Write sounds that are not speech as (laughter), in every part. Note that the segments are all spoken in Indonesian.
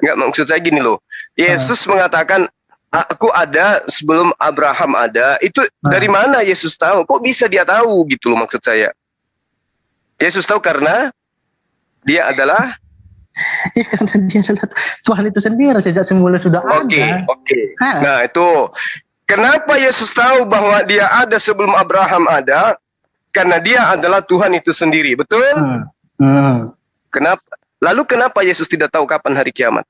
Enggak maksud saya gini loh. Yesus uh. mengatakan aku ada sebelum Abraham ada. Itu uh. dari mana Yesus tahu? Kok bisa dia tahu gitu loh maksud saya? Yesus tahu karena dia adalah (laughs) ya karena dia adalah Tuhan itu sendiri sejak semula sudah okay, ada. Oke, oke. Nah itu kenapa Yesus tahu bahwa dia ada sebelum Abraham ada? Karena dia adalah Tuhan itu sendiri, betul? Hmm. Hmm. Kenapa? Lalu kenapa Yesus tidak tahu kapan hari kiamat?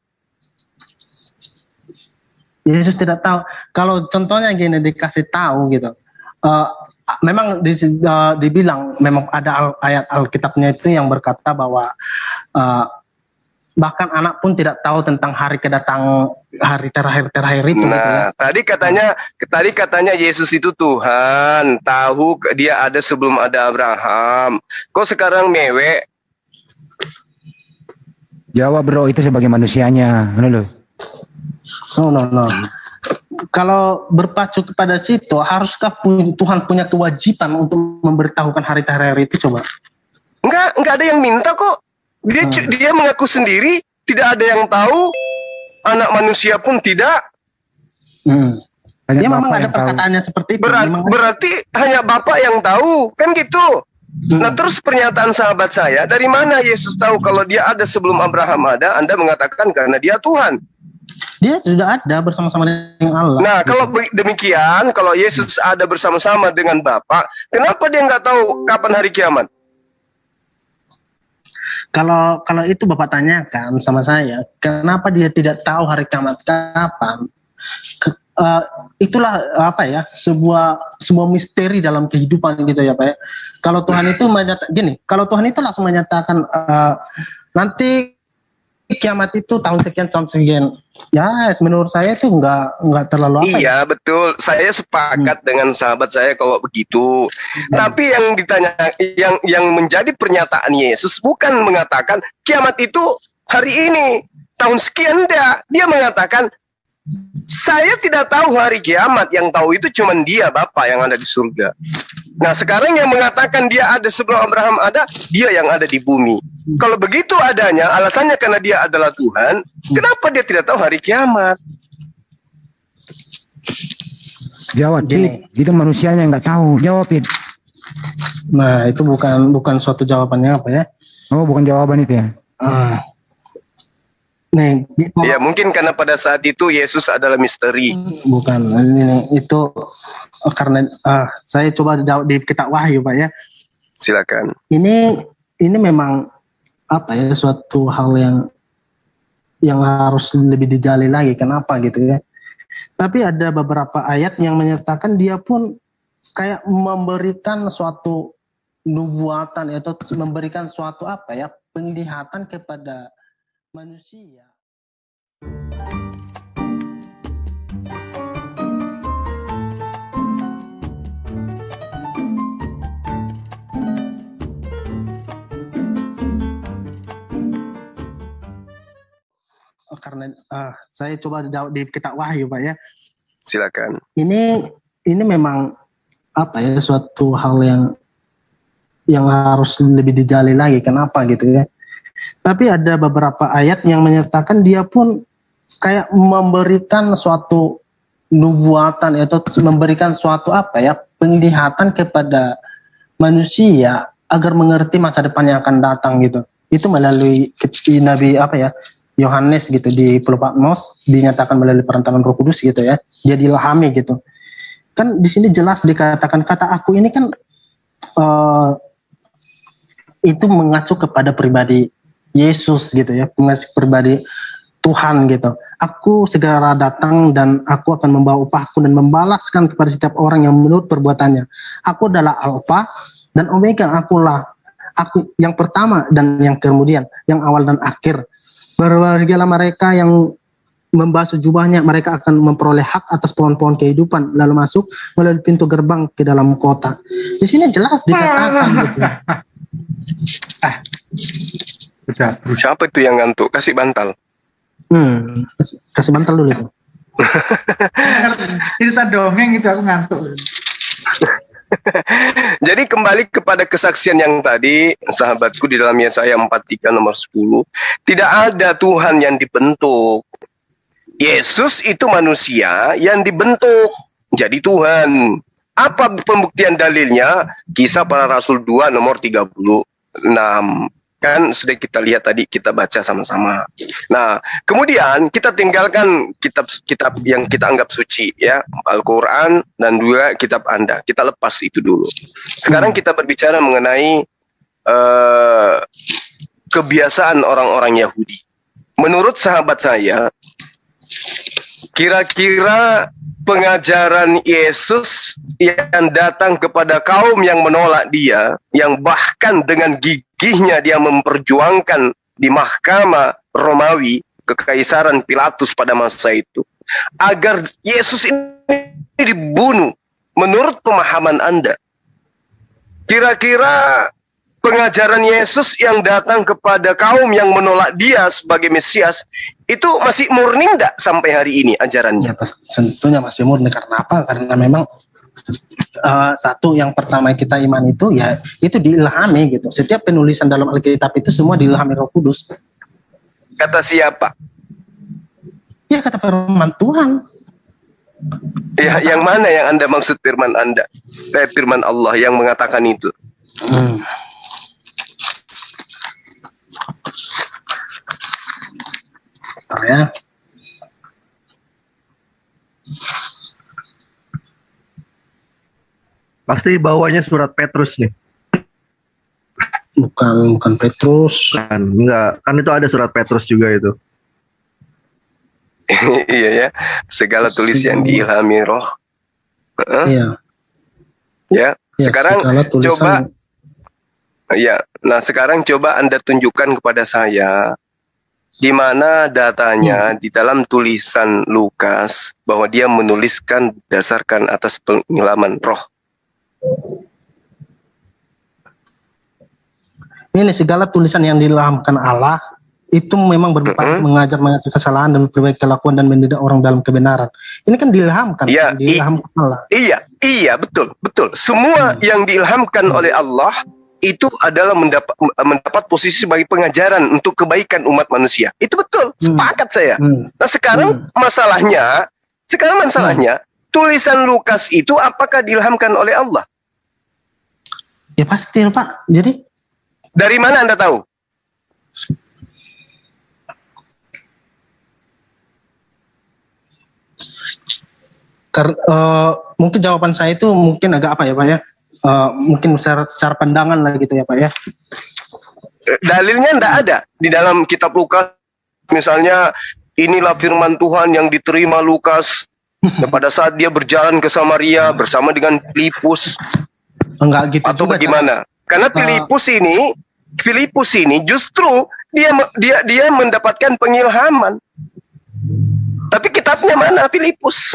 Yesus tidak tahu. Kalau contohnya gini dikasih tahu gitu, uh, memang di, uh, dibilang memang ada al, ayat Alkitabnya itu yang berkata bahwa uh, bahkan anak pun tidak tahu tentang hari kedatang hari terakhir terakhir itu. Gitu nah, gitu ya. tadi katanya tadi katanya Yesus itu Tuhan, tahu dia ada sebelum ada Abraham. Kok sekarang mewek? Jawab bro, itu sebagai manusianya, no, no, no. Kalau berpacu kepada situ, haruskah Tuhan punya kewajiban untuk memberitahukan hari terakhir itu coba? Enggak, enggak ada yang minta kok. Dia hmm. dia mengaku sendiri, tidak ada yang tahu, anak manusia pun tidak. Hmm. dia memang ada perkataannya tahu. seperti itu. Berat, berarti hanya Bapak yang tahu, kan gitu. Nah terus pernyataan sahabat saya, dari mana Yesus tahu kalau dia ada sebelum Abraham ada? Anda mengatakan karena dia Tuhan. Dia sudah ada bersama-sama dengan Allah. Nah kalau demikian, kalau Yesus ada bersama-sama dengan Bapak, kenapa dia nggak tahu kapan hari kiamat? Kalau kalau itu Bapak tanyakan sama saya, kenapa dia tidak tahu hari kiamat kapan? Ke, uh, itulah apa ya sebuah sebuah misteri dalam kehidupan gitu ya Pak ya. Kalau Tuhan itu menyatakan gini, kalau Tuhan itu langsung menyatakan uh, nanti kiamat itu tahun sekian tahun sekian ya menurut saya itu nggak nggak terlalu apa iya ya? betul saya sepakat hmm. dengan sahabat saya kalau begitu hmm. tapi yang ditanya yang yang menjadi pernyataan Yesus bukan mengatakan kiamat itu hari ini tahun sekian enggak dia mengatakan saya tidak tahu hari kiamat, yang tahu itu cuma dia Bapak yang ada di surga. Nah sekarang yang mengatakan dia ada sebelum Abraham ada, dia yang ada di bumi. Kalau begitu adanya, alasannya karena dia adalah Tuhan, kenapa dia tidak tahu hari kiamat? Jawab, Pit. Itu manusianya nggak tahu. Jawab, Pit. Nah, itu bukan bukan suatu jawabannya apa ya? Oh, bukan jawaban itu ya? Ah. Nih, ya mungkin karena pada saat itu Yesus adalah misteri. Bukan, ini itu oh, karena uh, saya coba jawab di kitab Wahyu, Pak ya. Silakan. Ini ini memang apa ya suatu hal yang yang harus lebih digali lagi. Kenapa gitu ya? Tapi ada beberapa ayat yang menyatakan dia pun kayak memberikan suatu nubuatan atau memberikan suatu apa ya penglihatan kepada manusia. Oh, karena uh, saya coba jawab di kitab wahyu pak ya. Silakan. Ini ini memang apa ya suatu hal yang yang harus lebih digali lagi kenapa gitu ya tapi ada beberapa ayat yang menyatakan dia pun kayak memberikan suatu nubuatan atau memberikan suatu apa ya penglihatan kepada manusia agar mengerti masa depan yang akan datang gitu. Itu melalui Nabi apa ya Yohanes gitu di Pulau Patmos dinyatakan melalui perantaran Roh Kudus gitu ya. Dia dilahami gitu. Kan di sini jelas dikatakan kata aku ini kan uh, itu mengacu kepada pribadi Yesus gitu ya, pengasih pribadi Tuhan gitu. Aku segera datang dan aku akan membawa upahku dan membalaskan kepada setiap orang yang menurut perbuatannya. Aku adalah Alfa dan Omega, akulah aku yang pertama dan yang kemudian, yang awal dan akhir. Berbahagialah mereka yang membasuh jubahnya, mereka akan memperoleh hak atas pohon-pohon kehidupan, lalu masuk melalui pintu gerbang ke dalam kota. Di sini jelas dikatakan gitu. (laughs) Ah. Udah. Siapa itu yang ngantuk? Kasih bantal. Hmm, kasih, kasih bantal dulu itu. (laughs) Cerita dongeng itu aku ngantuk. (laughs) Jadi kembali kepada kesaksian yang tadi, sahabatku di dalam Yesaya 43 nomor 10, tidak ada Tuhan yang dibentuk. Yesus itu manusia yang dibentuk jadi Tuhan. Apa pembuktian dalilnya? Kisah para Rasul 2 nomor 36 kan sudah kita lihat tadi kita baca sama-sama. Nah, kemudian kita tinggalkan kitab-kitab yang kita anggap suci ya, Al-Qur'an dan juga kitab Anda. Kita lepas itu dulu. Sekarang hmm. kita berbicara mengenai uh, kebiasaan orang-orang Yahudi. Menurut sahabat saya, kira-kira pengajaran Yesus yang datang kepada kaum yang menolak dia, yang bahkan dengan gigihnya dia memperjuangkan di mahkamah Romawi kekaisaran Pilatus pada masa itu, agar Yesus ini dibunuh menurut pemahaman Anda. Kira-kira pengajaran Yesus yang datang kepada kaum yang menolak dia sebagai Mesias itu masih murni enggak sampai hari ini ajarannya? Ya, tentunya masih murni karena apa? Karena memang uh, satu yang pertama kita iman itu ya itu diilhami gitu. Setiap penulisan dalam Alkitab itu semua diilhami Roh Kudus. Kata siapa? Ya kata firman Tuhan. Ya, yang mana yang Anda maksud firman Anda? Eh, firman Allah yang mengatakan itu. Hmm. Ya. Pasti bawanya surat Petrus nih. Bukan, bukan Petrus. Kan, enggak. Kan itu ada surat Petrus juga itu. (laughs) iya ya. Segala tulis yang diilhami roh. Uh, iya. Ya. ya sekarang coba Ya, nah sekarang coba Anda tunjukkan kepada saya di mana datanya hmm. di dalam tulisan Lukas bahwa dia menuliskan berdasarkan atas pengalaman roh. Ini segala tulisan yang diilhamkan Allah itu memang mm -hmm. mengajar mengajar kesalahan dan memperbaiki kelakuan dan mendidik orang dalam kebenaran. Ini kan diilhamkan, ya, diilhamkan Allah. Iya, iya betul, betul. Semua hmm. yang diilhamkan hmm. oleh Allah itu adalah mendapat mendapat posisi sebagai pengajaran untuk kebaikan umat manusia. Itu betul, hmm. sepakat saya. Hmm. Nah sekarang hmm. masalahnya, sekarang masalahnya hmm. tulisan Lukas itu apakah diilhamkan oleh Allah? Ya pasti Pak. Jadi dari mana Anda tahu? Karena uh, mungkin jawaban saya itu mungkin agak apa ya Pak ya? Uh, mungkin secara, secara pandangan lah gitu ya Pak ya. Dalilnya tidak ada di dalam kitab Lukas. Misalnya inilah firman Tuhan yang diterima Lukas (laughs) pada saat dia berjalan ke Samaria bersama dengan Filipus. Enggak gitu atau juga, bagaimana? Karena uh, Filipus ini Filipus ini justru dia dia dia mendapatkan pengilhaman. Tapi kitabnya mana Filipus?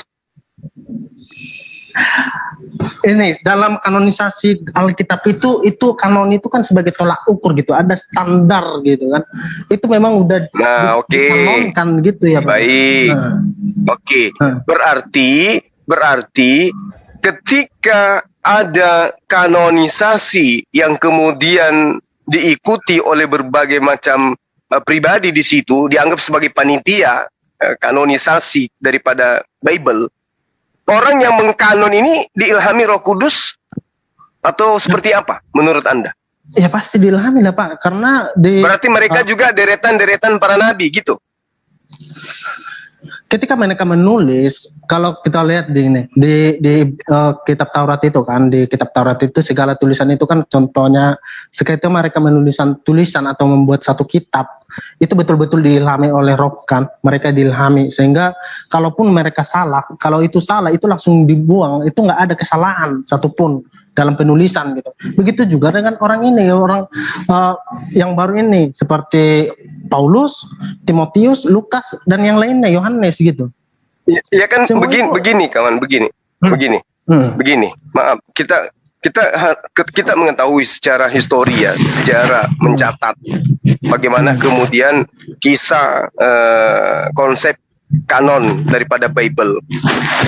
Ini dalam kanonisasi Alkitab itu itu kanon itu kan sebagai tolak ukur gitu ada standar gitu kan itu memang udah nah oke okay. kan gitu ya baik nah. oke okay. nah. berarti berarti ketika ada kanonisasi yang kemudian diikuti oleh berbagai macam uh, pribadi di situ dianggap sebagai panitia uh, kanonisasi daripada Bible orang yang mengkanon ini diilhami Roh Kudus atau seperti apa menurut Anda? Ya pasti diilhami lah Pak, karena di Berarti mereka uh, juga deretan-deretan para nabi gitu. Ketika mereka menulis, kalau kita lihat di ini di di uh, kitab Taurat itu kan, di kitab Taurat itu segala tulisan itu kan contohnya seketika mereka menulisan tulisan atau membuat satu kitab itu betul-betul diilhami oleh roh kan mereka diilhami sehingga kalaupun mereka salah kalau itu salah itu langsung dibuang. Itu nggak ada kesalahan satupun dalam penulisan gitu. Begitu juga dengan orang ini orang uh, yang baru ini seperti Paulus Timotius Lukas dan yang lainnya Yohanes gitu. Ya, ya kan Semua begini itu, begini kawan begini hmm. begini hmm. begini. Maaf kita kita kita mengetahui secara historia, sejarah mencatat bagaimana kemudian kisah uh, konsep kanon daripada Bible.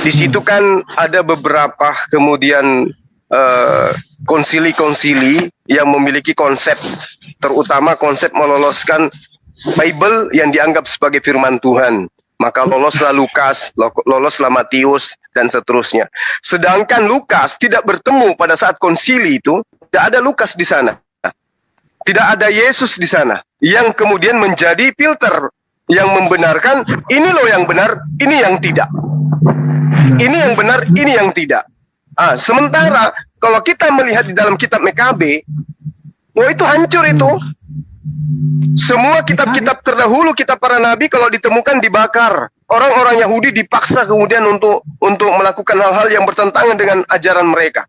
Di situ kan ada beberapa kemudian eh, konsili-konsili yang memiliki konsep terutama konsep meloloskan Bible yang dianggap sebagai firman Tuhan. Maka loloslah Lukas, lo- loloslah Matius, dan seterusnya. Sedangkan Lukas tidak bertemu pada saat konsili itu, tidak ada Lukas di sana. Tidak ada Yesus di sana. Yang kemudian menjadi filter yang membenarkan ini loh yang benar, ini yang tidak. Ini yang benar, ini yang tidak. Ah, sementara kalau kita melihat di dalam kitab MKB, wah itu hancur itu. Semua kitab-kitab terdahulu kitab para nabi kalau ditemukan dibakar. Orang-orang Yahudi dipaksa kemudian untuk untuk melakukan hal-hal yang bertentangan dengan ajaran mereka.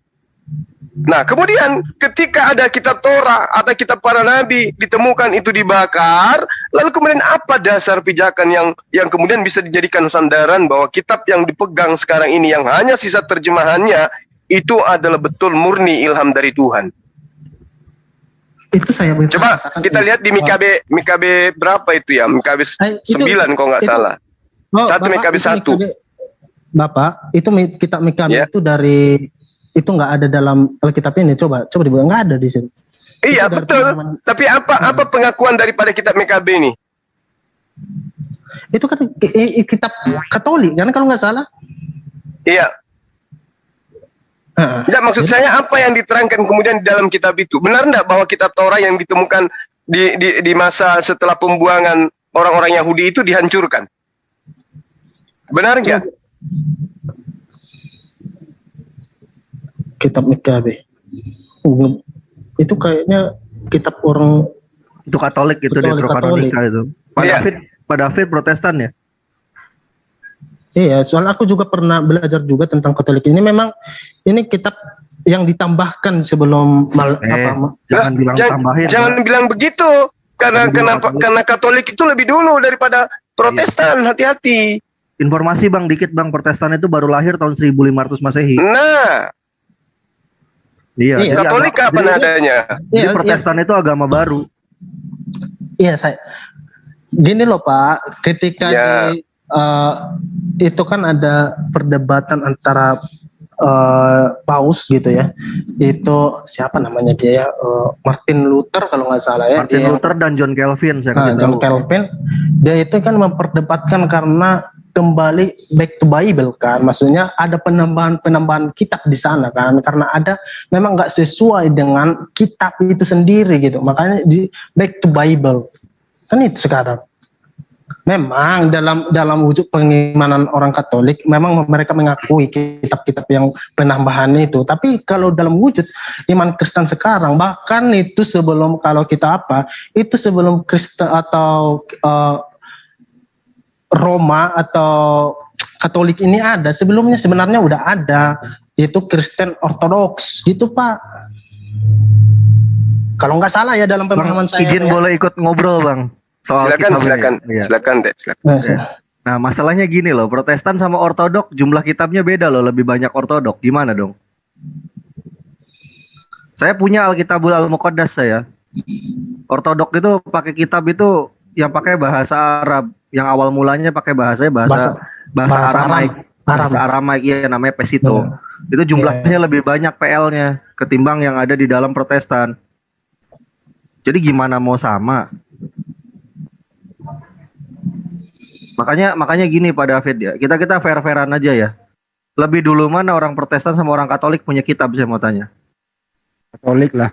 Nah, kemudian ketika ada kitab Torah atau kitab para nabi ditemukan itu dibakar, lalu kemudian apa dasar pijakan yang yang kemudian bisa dijadikan sandaran bahwa kitab yang dipegang sekarang ini yang hanya sisa terjemahannya itu adalah betul murni ilham dari Tuhan. Itu saya Coba kita lihat di Mikabe Mikabe berapa itu ya? Mikabe Eh, itu- 9 kalau nggak salah. Oh, Satu Bapak, Mikabe itu satu. Mikabe- Bapak, itu kitab Mikabe Ya. itu dari itu nggak ada dalam Alkitab ini. Coba, coba dibuka nggak ada di sini. Iya betul. pengalaman- Tapi apa apa pengakuan daripada kitab Mikabe ini? Itu kan kitab Katolik kan kalau nggak salah. Iya. Tidak maksud saya apa yang diterangkan kemudian di dalam kitab itu benar enggak bahwa kitab Torah yang ditemukan di di, di masa setelah pembuangan orang-orang Yahudi itu dihancurkan? Benar nggak? Kitab Mikabe. Uh, Itu kayaknya kitab orang Itu Katolik itu Betul, Deuterokanonika itu. Pak Iya. David, Pak David Protestan ya? Iya, soal aku juga pernah belajar juga tentang Katolik ini. Memang ini kitab yang ditambahkan sebelum mal, Eh, apa ma- Jangan Lah, bilang jangan, tambahin. jangan bilang begitu. Karena Jangan kenapa? bilang Karena Katolik itu lebih dulu daripada Protestan. Hati-hati. Informasi Bang dikit Bang Protestan itu baru lahir tahun 1500 Masehi. Nah, Iya. Iya. jadi Katolik agama- kapan jadi- adanya? Jadi Iya, Protestan itu agama baru. Iya saya. Gini loh Pak, ketika Ya. di eh, itu kan ada perdebatan antara eh, Paus gitu ya. Itu siapa namanya dia ya? Eh, Martin Luther kalau nggak salah ya. Martin Dia- Luther dan John Calvin saya Nah, kasih John tahu. Calvin dia itu kan memperdebatkan karena kembali back to Bible kan. Maksudnya ada penambahan-penambahan kitab di sana kan. Karena ada memang nggak sesuai dengan kitab itu sendiri gitu. Makanya di back to Bible. Kan itu sekarang. Memang dalam dalam wujud pengimanan orang Katolik memang mereka mengakui kitab-kitab yang penambahan itu. Tapi kalau dalam wujud iman Kristen sekarang bahkan itu sebelum kalau kita apa itu sebelum Kristen atau eh, Roma atau Katolik ini ada sebelumnya sebenarnya udah ada itu Kristen Ortodoks gitu Pak kalau nggak salah ya dalam Bang, pemahaman saya izin ya. boleh ikut ngobrol Bang. Soal Silakan, silakan, Iya. silakan deh. silakan. Nah, saya- Nah, masalahnya gini loh, Protestan sama Ortodok jumlah kitabnya beda loh, lebih banyak Ortodok. Gimana dong? Saya punya Alkitabul Al-Muqaddas saya. Ortodok itu pakai kitab itu yang pakai bahasa Arab, yang awal mulanya pakai bahasanya bahasa bahasa bahasa, bahasa Aramaik. Arab. Bahasa Aramaik ya namanya Pesito. Itu jumlahnya lebih banyak PL-nya ketimbang yang ada di dalam Protestan. Jadi gimana mau sama? Makanya makanya gini Pak David ya. Kita kita fair-fairan aja ya. Lebih dulu mana orang Protestan sama orang Katolik punya kitab saya mau tanya. Katolik lah.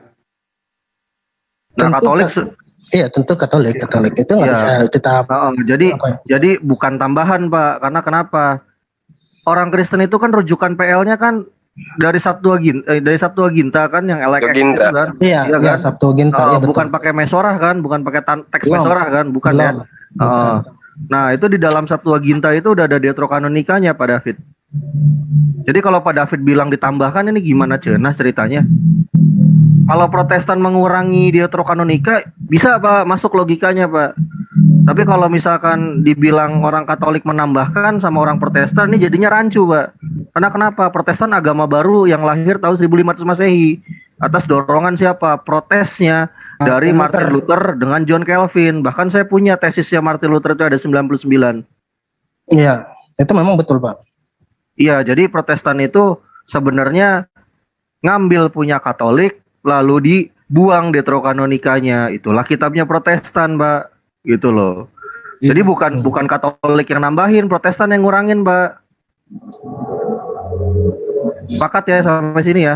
Nah, Tentu Katolik kan. Iya tentu Katolik Katolik itu nggak Iya. bisa kita Oh, jadi apa ya? jadi bukan tambahan Pak. Karena kenapa? Orang Kristen itu kan rujukan PL-nya kan dari Sabtuaginta eh, dari Sabtuaginta kan yang LXX itu kan. iya Iya iya kan? Sabtu Ginta Oh, iya, betul. bukan pakai mesorah kan, bukan pakai teks Belum. mesorah kan, bukan ya. Belum. Oh. Nah, itu di dalam Sabtuaginta itu udah ada Deuterokanonikanya Pak David. Jadi kalau Pak David bilang ditambahkan ini gimana cenah ceritanya? Kalau Protestan mengurangi Deuterokanonika bisa Pak masuk logikanya Pak. Tapi kalau misalkan dibilang orang Katolik menambahkan sama orang Protestan ini jadinya rancu Pak. Karena kenapa? Protestan agama baru yang lahir tahun 1500 Masehi atas dorongan siapa? Protesnya dari Martin Luther dengan John Calvin. Bahkan saya punya tesisnya Martin Luther itu ada 99. iya itu memang betul Pak Iya, jadi Protestan itu sebenarnya ngambil punya Katolik lalu dibuang deuterokanonikanya. Itulah kitabnya Protestan, Mbak. Gitu loh. Jadi bukan bukan Katolik yang nambahin, Protestan yang ngurangin, Mbak. Sepakat ya sampai sini ya?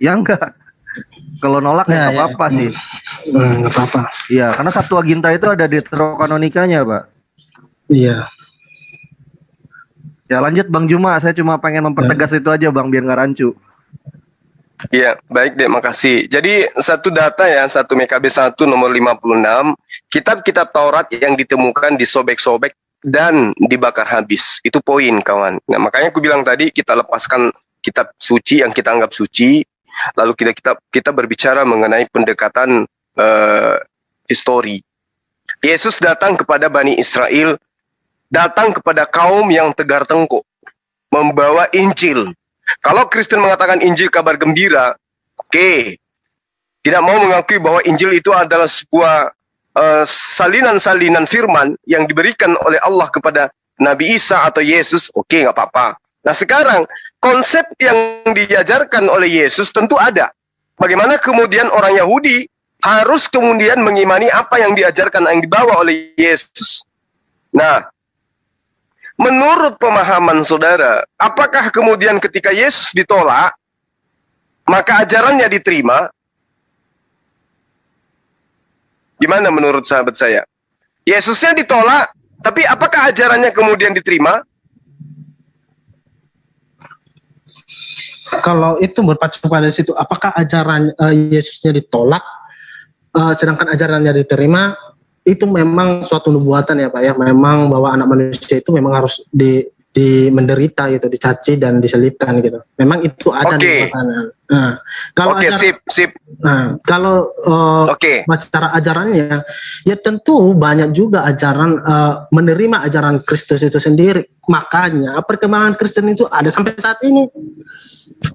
Ya enggak. Kalau nolak ya Ya, ya. apa-apa sih. Hmm, apa-apa. Iya, karena Septuaginta itu ada deuterokanonikanya, Pak. Iya. Ya lanjut Bang Juma, saya cuma pengen mempertegas itu aja Bang biar nggak rancu. Iya, baik deh, makasih. Jadi satu data ya, satu MKB 1 nomor 56, kitab-kitab Taurat yang ditemukan disobek-sobek dan dibakar habis. Itu poin, kawan. Nah, makanya aku bilang tadi kita lepaskan kitab suci yang kita anggap suci, lalu kita kita kita berbicara mengenai pendekatan eh, histori. Yesus datang kepada Bani Israel, datang kepada kaum yang tegar tengkuk, membawa Injil. Kalau Kristen mengatakan Injil kabar gembira, oke. Tidak mau mengakui bahwa Injil itu adalah sebuah eh, salinan-salinan firman yang diberikan oleh Allah kepada Nabi Isa atau Yesus, oke nggak apa-apa. Nah sekarang konsep yang diajarkan oleh Yesus tentu ada. Bagaimana kemudian orang Yahudi harus kemudian mengimani apa yang diajarkan yang dibawa oleh Yesus. Nah, menurut pemahaman saudara, apakah kemudian ketika Yesus ditolak, maka ajarannya diterima? Gimana menurut sahabat saya? Yesusnya ditolak, tapi apakah ajarannya kemudian diterima? Kalau itu berpacu pada situ, apakah ajaran eh, Yesusnya ditolak, eh, sedangkan ajarannya diterima? Itu memang suatu nubuatan ya Pak ya. Memang bahwa anak manusia itu memang harus di, di menderita gitu, dicaci dan diselipkan gitu. Memang itu ada Oke. di makanan. Nah, kalau Oke, ajaran- sip, sip. Nah, kalau eh, Oke. cara ajarannya, ya tentu banyak juga ajaran eh, menerima ajaran Kristus itu sendiri. Makanya perkembangan Kristen itu ada sampai saat ini.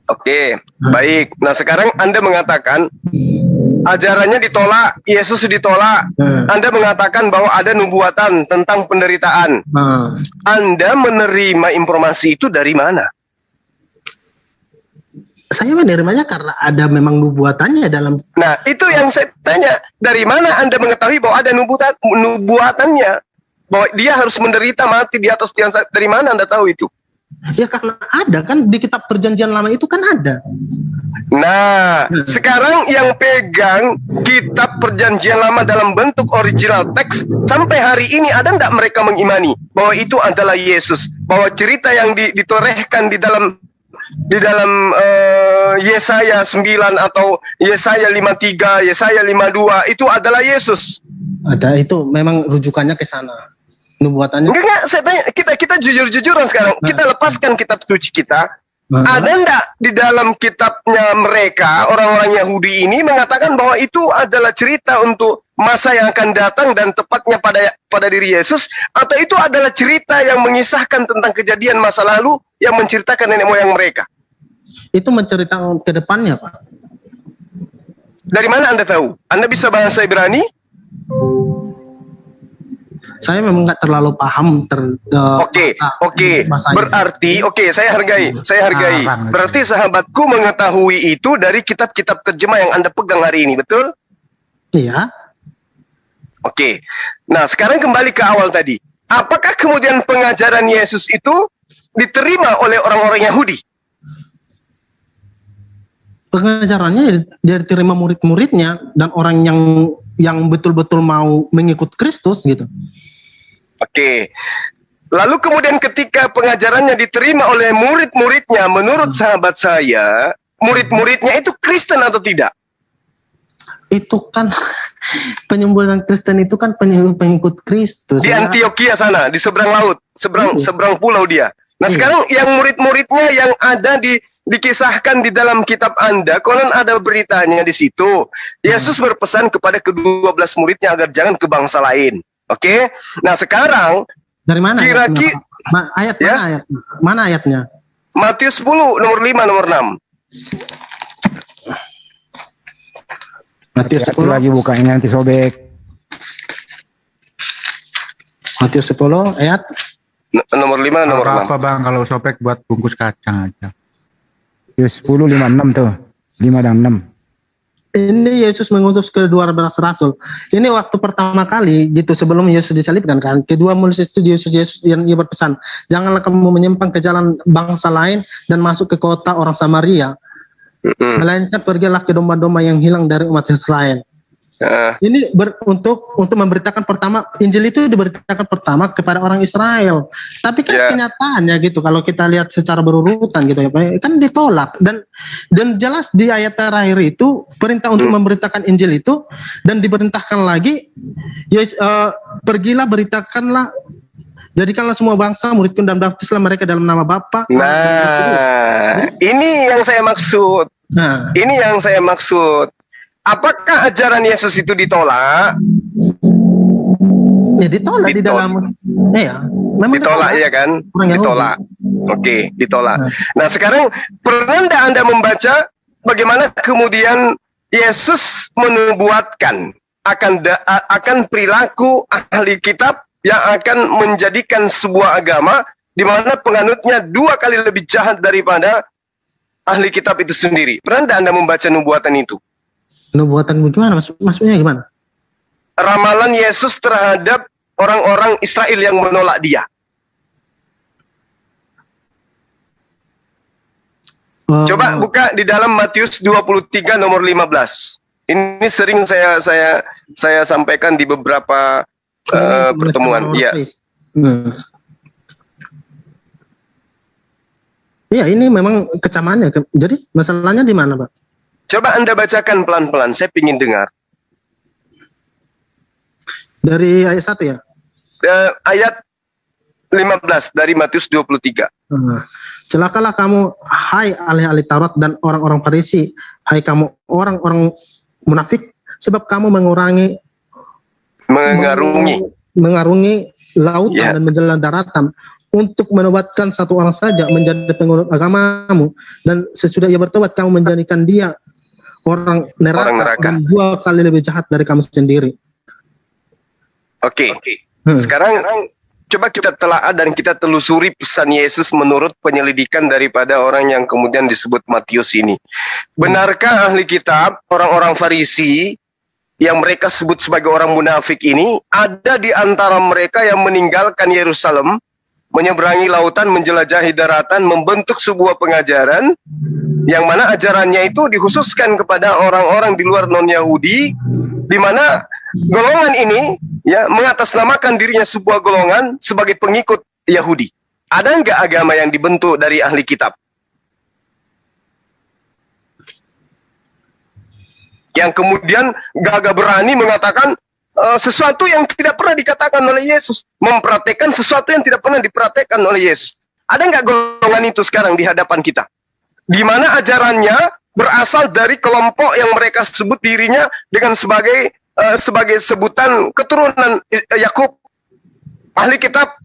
Oke, baik. Nah, sekarang Anda mengatakan ajarannya ditolak, Yesus ditolak. Nah, Anda mengatakan bahwa ada nubuatan tentang penderitaan. nah, Anda menerima informasi itu dari mana? saya menerimanya karena ada memang nubuatannya dalam Nah, itu yang saya tanya. Dari mana Anda mengetahui bahwa ada nubuatan, nubuatannya? Bahwa dia harus menderita mati di atas tiang. Dari mana Anda tahu itu? Ya karena ada kan di kitab perjanjian lama itu kan ada. Nah, Hmm. sekarang yang pegang kitab perjanjian lama dalam bentuk original teks sampai hari ini ada ndak mereka mengimani bahwa itu adalah Yesus, bahwa cerita yang di- ditorehkan di dalam di dalam eh, Yesaya 9 atau Yesaya 53, Yesaya 52 itu adalah Yesus. Ada itu memang rujukannya ke sana. Nubuatannya Enggak, enggak, saya tanya, kita kita jujur-jujuran sekarang. Kita lepaskan kitab suci kita. Nah, Ada enggak di dalam kitabnya mereka, orang-orang Yahudi ini mengatakan bahwa itu adalah cerita untuk masa yang akan datang dan tepatnya pada pada diri Yesus atau itu adalah cerita yang mengisahkan tentang kejadian masa lalu yang menceritakan nenek moyang mereka. itu menceritakan ke depannya, Pak. Dari mana Anda tahu? Anda bisa bahasa Ibrani? Saya memang nggak terlalu paham ter eh, Oke, bahasa- oke. bahasanya. Berarti, oke, saya hargai, saya hargai. Berarti sahabatku mengetahui itu dari kitab-kitab terjemah yang Anda pegang hari ini, betul? Iya. Oke. Nah, sekarang kembali ke awal tadi. Apakah kemudian pengajaran Yesus itu diterima oleh orang-orang Yahudi? pengajarannya dia terima murid-muridnya dan orang yang yang betul-betul mau mengikut Kristus gitu. Oke. Lalu kemudian ketika pengajarannya diterima oleh murid-muridnya, menurut sahabat saya, murid-muridnya itu Kristen atau tidak? Itu kan penyembuhan Kristen itu kan pengikut, pengikut Kristus. Di ya. Antioquia sana, di seberang laut, seberang Iya. seberang pulau dia. Nah, Iya. sekarang yang murid-muridnya yang ada di dikisahkan di dalam kitab Anda, konon ada beritanya di situ. Yesus berpesan kepada kedua belas muridnya agar jangan ke bangsa lain. Oke? Nah, sekarang Dari mana? Kira-kira-? Ma- ayat Ya? mana ayat? Mana ayatnya? Matius 10 nomor 5 nomor 6. Matius Satu 10. lagi bukanya nanti sobek. Matius 10 ayat N- nomor 5 nomor Apa, 6. apa bang kalau sobek buat bungkus kacang aja. Matius 10 56 tuh. 5 dan 6. Ini Yesus mengutus kedua belas rasul. Ini waktu pertama kali gitu sebelum Yesus disalibkan kan. Kedua murid itu Yesus, Yesus yang ia berpesan, janganlah kamu menyimpang ke jalan bangsa lain dan masuk ke kota orang Samaria, melainkan pergilah ke domba-domba yang hilang dari umat Israel. Ah, Ini ber- untuk untuk memberitakan pertama Injil itu diberitakan pertama kepada orang Israel. Tapi kan Ya. kenyataannya gitu kalau kita lihat secara berurutan gitu ya Pak, kan ditolak dan dan jelas di ayat terakhir itu perintah untuk Hmm. memberitakan Injil itu dan diperintahkan lagi yes, eh, pergilah beritakanlah jadikanlah semua bangsa muridku dan baptislah mereka dalam nama Bapa. Nah, ini yang saya maksud. Nah, Ini yang saya maksud. Apakah ajaran Yesus itu ditolak? ya ditolak di Ditolak. dalam Iya, memang Ditolak ya kan? Ditolak. Oke, ditolak. Nah. Nah, sekarang pernah anda, anda membaca bagaimana kemudian Yesus menubuatkan akan da- akan perilaku ahli kitab yang akan menjadikan sebuah agama di mana penganutnya dua kali lebih jahat daripada ahli kitab itu sendiri. Pernah anda membaca nubuatan itu? Nubuatan gimana? Maksud, maksudnya gimana? Ramalan Yesus terhadap orang-orang Israel yang menolak dia. Oh, Coba buka di dalam Matius 23 nomor 15. Ini sering saya saya saya sampaikan di beberapa eh, pertemuan. Iya. Hmm. Iya, ini memang kecamannya. Ke- Jadi masalahnya di mana, Pak? Coba Anda bacakan pelan-pelan. Saya ingin dengar. Dari ayat 1 ya? Eh, ayat 15 dari Matius 23. Hmm. Celakalah kamu, hai ahli-ahli Taurat dan orang-orang Farisi, hai kamu orang-orang munafik, sebab kamu mengurangi Mengarungi. mengarungi lautan Ya. dan menjelang daratan untuk menobatkan satu orang saja menjadi pengurus agamamu dan sesudah ia bertobat kamu menjadikan dia orang neraka, Orang neraka. dan dua kali lebih jahat dari kamu sendiri. Oke. Hmm. Sekarang coba kita telaah dan kita telusuri pesan Yesus menurut penyelidikan daripada orang yang kemudian disebut Matius ini. Benarkah ahli kitab, orang-orang Farisi yang mereka sebut sebagai orang munafik ini ada di antara mereka yang meninggalkan Yerusalem, menyeberangi lautan, menjelajahi daratan, membentuk sebuah pengajaran yang mana ajarannya itu dikhususkan kepada orang-orang di luar non-Yahudi di mana golongan ini ya mengatasnamakan dirinya sebuah golongan sebagai pengikut Yahudi. Ada nggak agama yang dibentuk dari ahli kitab? Yang kemudian gagah berani mengatakan eh, sesuatu yang tidak pernah dikatakan oleh Yesus, mempraktekkan sesuatu yang tidak pernah dipraktekkan oleh Yesus. Ada nggak golongan itu sekarang di hadapan kita? Di mana ajarannya berasal dari kelompok yang mereka sebut dirinya dengan sebagai eh, sebagai sebutan keturunan eh, Yakub. Ahli kitab.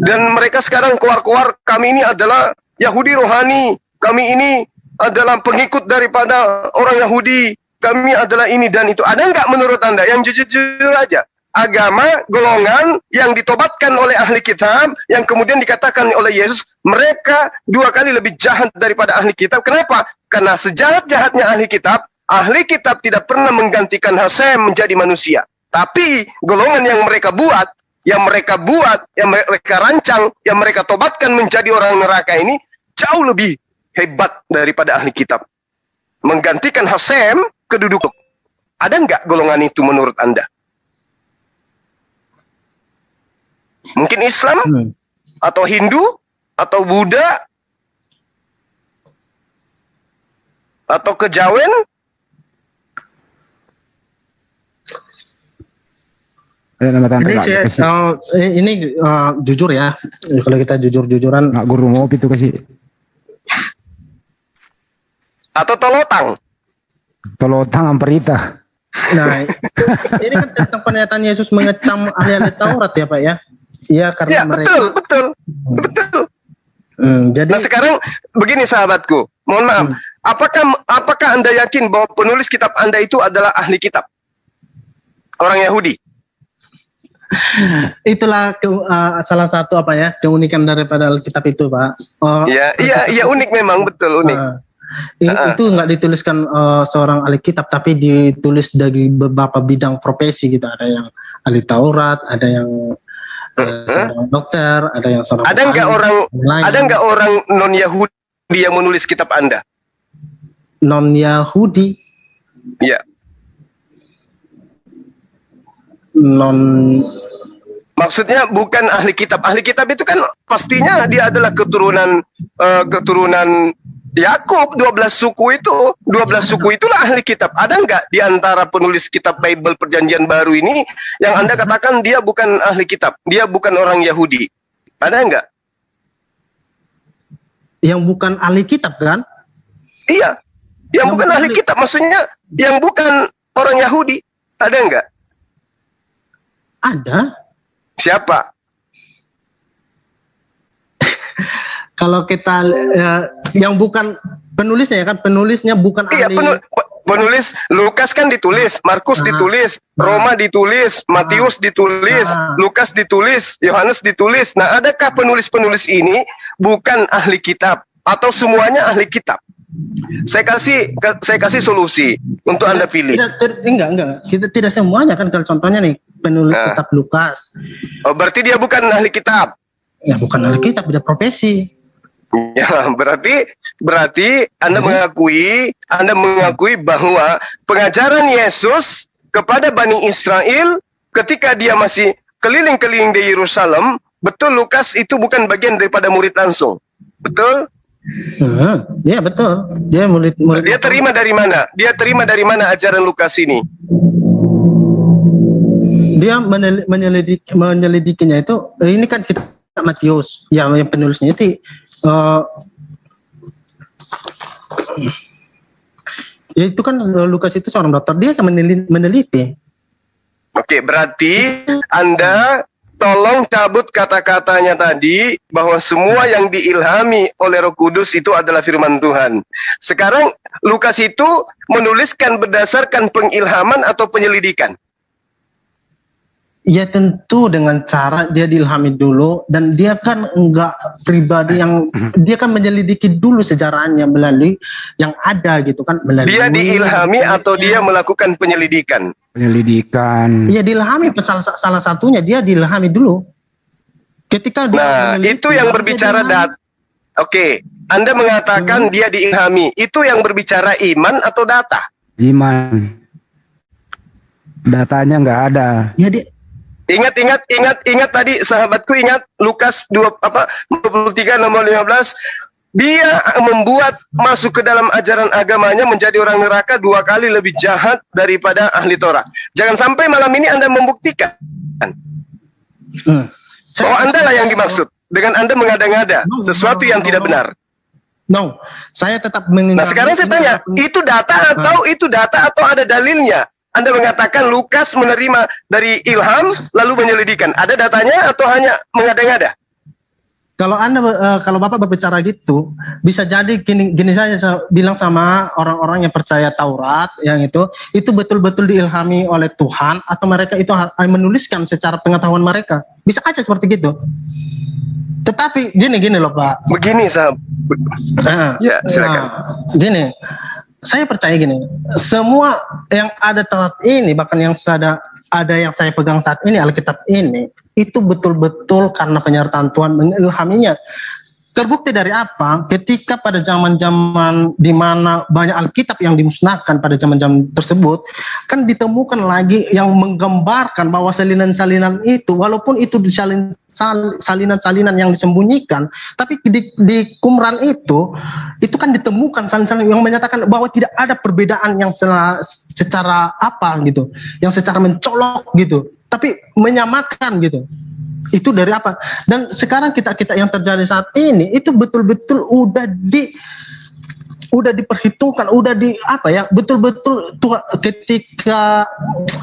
Dan mereka sekarang keluar-keluar kami ini adalah Yahudi rohani. Kami ini adalah pengikut daripada orang Yahudi kami adalah ini dan itu. Ada nggak menurut anda yang jujur-jujur aja? Agama golongan yang ditobatkan oleh ahli kitab yang kemudian dikatakan oleh Yesus mereka dua kali lebih jahat daripada ahli kitab. Kenapa? Karena sejahat-jahatnya ahli kitab ahli kitab tidak pernah menggantikan Hasem menjadi manusia. Tapi golongan yang mereka buat yang mereka buat, yang mereka rancang, yang mereka tobatkan menjadi orang neraka ini jauh lebih hebat daripada ahli kitab. Menggantikan Hasem kedudukan. Ada nggak golongan itu menurut Anda? Mungkin Islam Hmm. atau Hindu atau Buddha atau kejawen nama Ini saya, eh, ini eh, jujur ya, kalau kita jujur-jujuran, Nggak guru ngopi tuh kasih. atau Tolotang. Tolotang amperita. nah (laughs) ini kan tentang pernyataan Yesus mengecam ahli-ahli Taurat ya Pak ya? Iya karena Ya mereka. betul, betul, betul. Hmm, jadi Nah sekarang begini sahabatku, mohon maaf, Hmm. apakah apakah anda yakin bahwa penulis kitab anda itu adalah ahli kitab orang Yahudi? (laughs) itulah ke- eh, salah satu apa ya keunikan daripada Alkitab itu Pak. Oh, Iya, iya, iya unik memang betul unik. eh, Itu nggak dituliskan eh, seorang ahli kitab, tapi ditulis dari beberapa bidang profesi gitu. Ada yang ahli Taurat, ada yang seorang dokter, ada yang seorang Ada nggak orang nelayan. ada nggak orang non Yahudi yang menulis kitab Anda? non Yahudi, Ya. non Maksudnya bukan ahli kitab. Ahli kitab itu kan pastinya dia adalah keturunan eh, keturunan Yakub 12 suku itu 12 suku itulah ahli kitab. Ada nggak di antara penulis kitab Bible Perjanjian Baru ini yang Anda katakan dia bukan ahli kitab, dia bukan orang Yahudi? Ada nggak? yang bukan ahli kitab kan? Iya. Yang Yang bukan bukan ahli ahli- kitab maksudnya yang bukan orang Yahudi. Ada nggak? Ada. Siapa? Kalau kita eh, yang bukan penulisnya ya kan, penulisnya bukan Iya, ahli. penu- pe- penulis Lukas kan ditulis, Markus Ah. ditulis, Roma ditulis, Matius ditulis, Ah. Lukas ditulis, Yohanes ditulis. Nah, adakah penulis-penulis ini bukan ahli kitab atau semuanya ahli kitab? Saya kasih saya kasih solusi untuk Anda pilih. Tidak, tidak, enggak, enggak. Kita tidak semuanya kan kalau contohnya nih penulis Nah. kitab Lukas. Oh, berarti dia bukan ahli kitab. Ya bukan ahli kitab, beda profesi. Ya, berarti berarti Anda mengakui Anda mengakui bahwa pengajaran Yesus kepada Bani Israel ketika dia masih keliling-keliling di Yerusalem, betul Lukas itu bukan bagian daripada murid langsung. Betul? Hmm, ya betul. Dia murid murid Dia terima dari mana? Dia terima dari mana ajaran Lukas ini? dia menel- menyelidik menyelidikinya itu ini kan kita Matius yang yang penulisnya itu eh, ya itu kan Lukas itu seorang dokter dia kan meneliti, meneliti. Oke, berarti Anda tolong cabut kata-katanya tadi bahwa semua yang diilhami oleh Roh Kudus itu adalah firman Tuhan. Sekarang Lukas itu menuliskan berdasarkan pengilhaman atau penyelidikan. Ya tentu dengan cara dia diilhami dulu dan dia kan enggak pribadi yang dia kan menyelidiki dulu sejarahnya melalui yang ada gitu kan melalui Dia diilhami atau dia melakukan penyelidikan. Penyelidikan. Iya diilhami salah, salah satunya dia diilhami dulu. Ketika dia Nah, itu yang berbicara dat. Oke, Anda mengatakan dia diilhami. Itu yang berbicara iman atau data? Iman. Datanya nggak ada. Ya dia Ingat, ingat, ingat, ingat tadi sahabatku ingat Lukas 2 apa 23 nomor 15 dia membuat masuk ke dalam ajaran agamanya menjadi orang neraka dua kali lebih jahat daripada ahli Torah. Jangan sampai malam ini Anda membuktikan hmm. bahwa Anda lah yang dimaksud dengan Anda mengada-ngada sesuatu yang tidak benar. No, saya tetap mengingat. Nah, sekarang saya tanya, itu data atau itu data atau ada dalilnya? Anda mengatakan Lukas menerima dari ilham lalu menyelidikan. Ada datanya atau hanya mengada-ngada? Kalau anda eh, kalau bapak berbicara gitu, bisa jadi gini gini saja saya bilang sama orang-orang yang percaya Taurat yang itu itu betul-betul diilhami oleh Tuhan atau mereka itu ha- menuliskan secara pengetahuan mereka. Bisa aja seperti gitu. Tetapi gini gini loh pak. Begini sahab. Nah, Ya, silakan. nah, gini, saya percaya gini, semua yang ada saat ini, bahkan yang ada ada yang saya pegang saat ini Alkitab ini, itu betul-betul karena penyertaan Tuhan mengilhaminya. Terbukti dari apa? Ketika pada zaman-zaman di mana banyak Alkitab yang dimusnahkan pada zaman-zaman tersebut, kan ditemukan lagi yang menggambarkan bahwa salinan-salinan itu, walaupun itu disalin sal- salinan-salinan yang disembunyikan, tapi di, di Qumran itu, itu kan ditemukan salinan-salinan yang menyatakan bahwa tidak ada perbedaan yang secara apa gitu, yang secara mencolok gitu, tapi menyamakan gitu itu dari apa? Dan sekarang kita kita yang terjadi saat ini itu betul-betul udah di udah diperhitungkan udah di apa ya betul-betul tuh ketika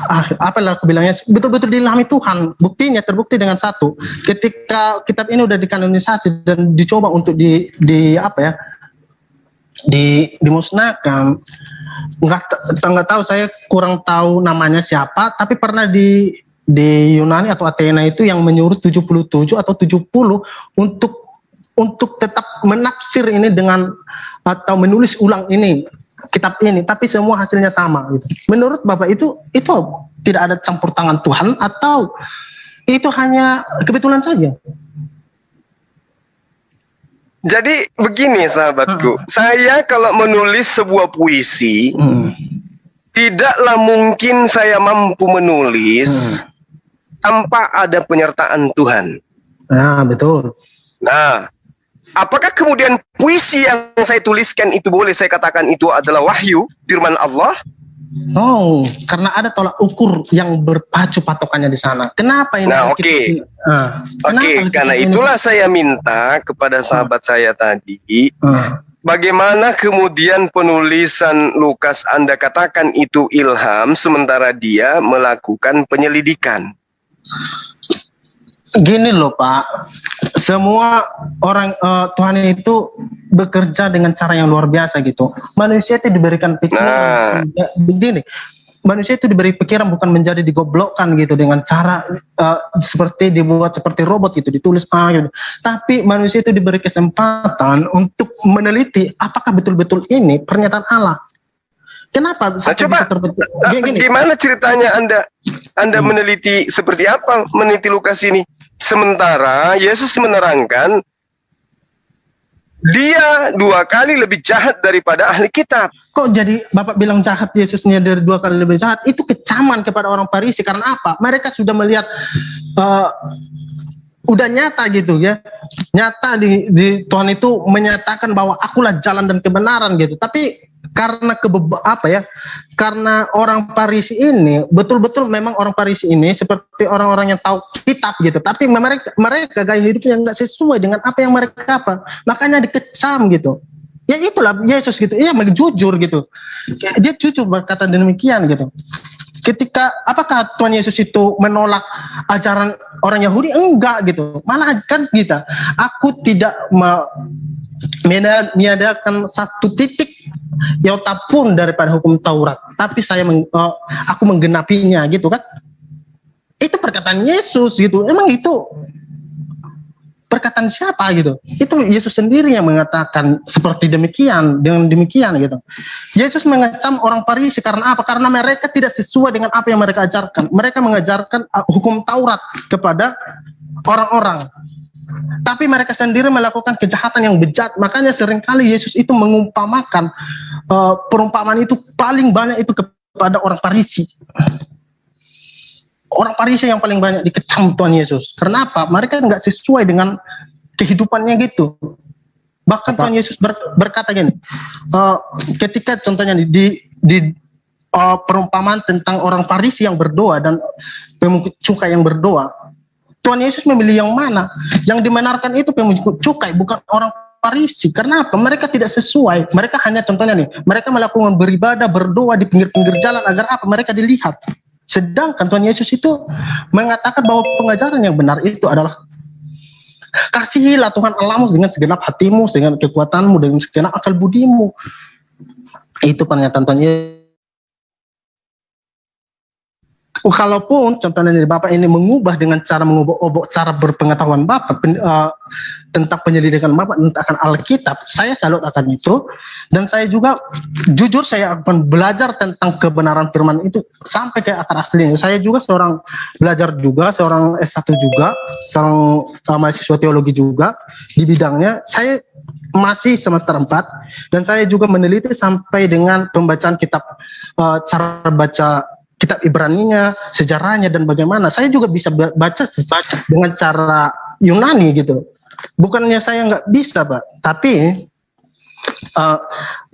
ah, apa lah aku bilangnya betul-betul dilahami Tuhan buktinya terbukti dengan satu. Ketika kitab ini udah dikanonisasi dan dicoba untuk di di apa ya di dimusnahkan nggak nggak tahu saya kurang tahu namanya siapa tapi pernah di di Yunani atau Athena itu yang menyuruh 77 atau 70 untuk untuk tetap menafsir ini dengan atau menulis ulang ini kitab ini, tapi semua hasilnya sama. Gitu. Menurut Bapak itu itu tidak ada campur tangan Tuhan atau itu hanya kebetulan saja? Jadi begini sahabatku, Hmm. saya kalau menulis sebuah puisi, Hmm. tidaklah mungkin saya mampu menulis tanpa ada penyertaan Tuhan. Nah, betul. Nah, apakah kemudian puisi yang saya tuliskan itu boleh saya katakan itu adalah wahyu, firman Allah? Oh, karena ada tolak ukur yang berpacu patokannya di sana. Kenapa ini? Nah, oke. ini? Ah, Oke, Alkitab karena ini? itulah saya minta kepada sahabat saya tadi, Ah, bagaimana kemudian penulisan Lukas Anda katakan itu ilham sementara dia melakukan penyelidikan. Gini loh Pak, semua orang eh, Tuhan itu bekerja dengan cara yang luar biasa gitu. Manusia itu diberikan pikiran. Nah. Begini, manusia itu diberi pikiran bukan menjadi digoblokkan gitu dengan cara eh, seperti dibuat seperti robot gitu, ditulis ah gitu. Tapi manusia itu diberi kesempatan untuk meneliti apakah betul-betul ini pernyataan Allah. Kenapa? satu coba, terbentuk? Gini, Gimana ceritanya Anda Anda meneliti seperti apa meneliti Lukas ini? Sementara Yesus menerangkan dia dua kali lebih jahat daripada ahli kitab. kok jadi Bapak bilang jahat Yesusnya dari dua kali lebih jahat itu kecaman kepada orang Farisi karena apa mereka sudah melihat eh, udah nyata gitu ya. Nyata di, di Tuhan itu menyatakan bahwa akulah jalan dan kebenaran gitu. Tapi karena kebe apa ya karena orang Farisi ini betul-betul memang orang Farisi ini seperti orang-orang yang tahu kitab gitu. Tapi mereka mereka gaya hidupnya nggak sesuai dengan apa yang mereka apa. Makanya dikecam gitu. Ya itulah Yesus gitu. Iya jujur gitu. Dia jujur berkata demikian gitu ketika apakah Tuhan Yesus itu menolak ajaran orang Yahudi? Enggak gitu. Malah kan kita aku tidak meniadakan satu titik iota pun daripada hukum Taurat. Tapi saya meng- eh, aku menggenapinya gitu kan? Itu perkataan Yesus gitu. Emang itu perkataan siapa gitu. Itu Yesus sendiri yang mengatakan seperti demikian dengan demikian gitu. Yesus mengecam orang Farisi karena apa? Karena mereka tidak sesuai dengan apa yang mereka ajarkan. Mereka mengajarkan uh, hukum Taurat kepada orang-orang. Tapi mereka sendiri melakukan kejahatan yang bejat. Makanya sering kali Yesus itu mengumpamakan uh, perumpamaan itu paling banyak itu kepada orang Farisi orang Farisi yang paling banyak dikecam Tuhan Yesus. Karena apa? Mereka nggak sesuai dengan kehidupannya gitu. Bahkan Tuhan Yesus ber- berkata gini, eh, ketika contohnya di di, di, eh, perumpamaan tentang orang Farisi yang berdoa dan pemungut cukai yang berdoa, Tuhan Yesus memilih yang mana? Yang dimenarkan itu pemungut cukai, bukan orang Farisi. Karena apa? Mereka tidak sesuai. Mereka hanya contohnya nih, mereka melakukan beribadah, berdoa di pinggir-pinggir jalan agar apa? Mereka dilihat. Sedangkan Tuhan Yesus itu mengatakan bahwa pengajaran yang benar itu adalah kasihilah Tuhan Allahmu dengan segenap hatimu, dengan kekuatanmu, dengan segenap akal budimu. Itu pernyataan Tuhan Yesus. Kalaupun contohnya dari Bapak ini mengubah dengan cara mengubah cara berpengetahuan Bapak pen- eh, tentang penyelidikan Bapak tentang Alkitab, saya salut akan itu dan saya juga jujur saya akan belajar tentang kebenaran firman itu sampai ke akar aslinya. Saya juga seorang belajar juga, seorang S1 juga, seorang uh, mahasiswa teologi juga di bidangnya. Saya masih semester 4 dan saya juga meneliti sampai dengan pembacaan kitab uh, cara baca kitab Ibraninya, sejarahnya dan bagaimana. Saya juga bisa ba- baca dengan cara Yunani gitu. Bukannya saya nggak bisa, Pak, tapi uh,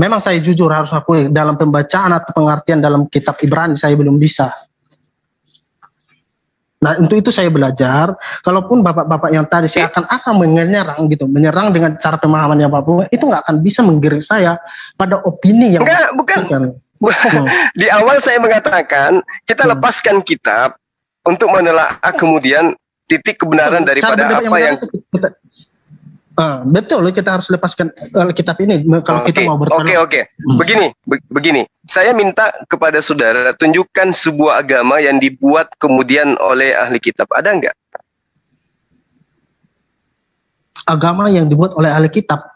memang saya jujur harus akui dalam pembacaan atau pengertian dalam kitab Ibrani saya belum bisa. Nah untuk itu saya belajar. Kalaupun bapak-bapak yang tadi saya akan akan menyerang gitu, menyerang dengan cara pemahaman yang bapak itu nggak akan bisa menggiring saya pada opini yang Enggak, bukan. Hmm. (laughs) Di awal saya mengatakan kita Hmm. lepaskan kitab untuk menelaah kemudian titik kebenaran daripada Cara berdebat apa yang itu kita- Ah, betul kita harus lepaskan eh, kitab ini kalau kita Oke, mau bertolak. Oke, oke. Hmm. Begini, be- begini. Saya minta kepada saudara tunjukkan sebuah agama yang dibuat kemudian oleh ahli kitab. Ada enggak? Agama yang dibuat oleh ahli kitab.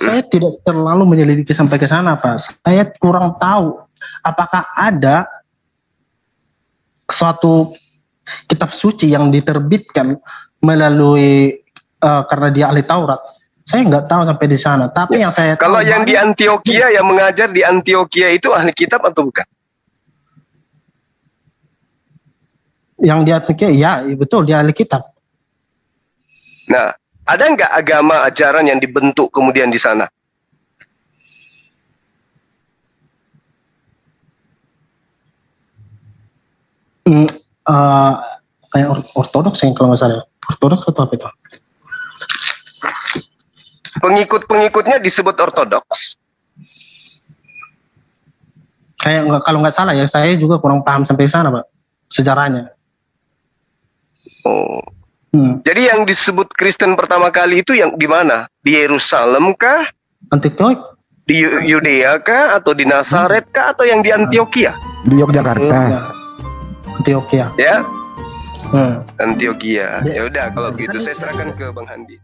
Saya tidak terlalu menyelidiki sampai ke sana pak. Saya kurang tahu apakah ada suatu kitab suci yang diterbitkan melalui eh, karena dia ahli Taurat. Saya nggak tahu sampai di sana tapi yang saya tahu Kalau yang di Antioquia yang mengajar di Antioquia itu ahli kitab atau bukan? yang di Antioquia ya betul dia ahli kitab. Nah, ada nggak agama ajaran yang dibentuk kemudian di sana? Hmm, eh, kayak or- ortodoks yang kalau nggak salah ortodoks atau apa itu Pengikut-pengikutnya disebut ortodoks. kayak nggak kalau nggak salah ya saya juga kurang paham sampai sana pak sejarahnya Oh. Hmm. Jadi yang disebut Kristen pertama kali itu yang di mana? Di Yerusalem kah? Antioquia Di Yu- Yudea kah? Atau di Nazaret kah? Atau yang di Antioquia? Di Yogyakarta. Antioquia Ya, hmm. Antioquia. Ya. Ya udah kalau gitu saya serahkan ke Bang Handi.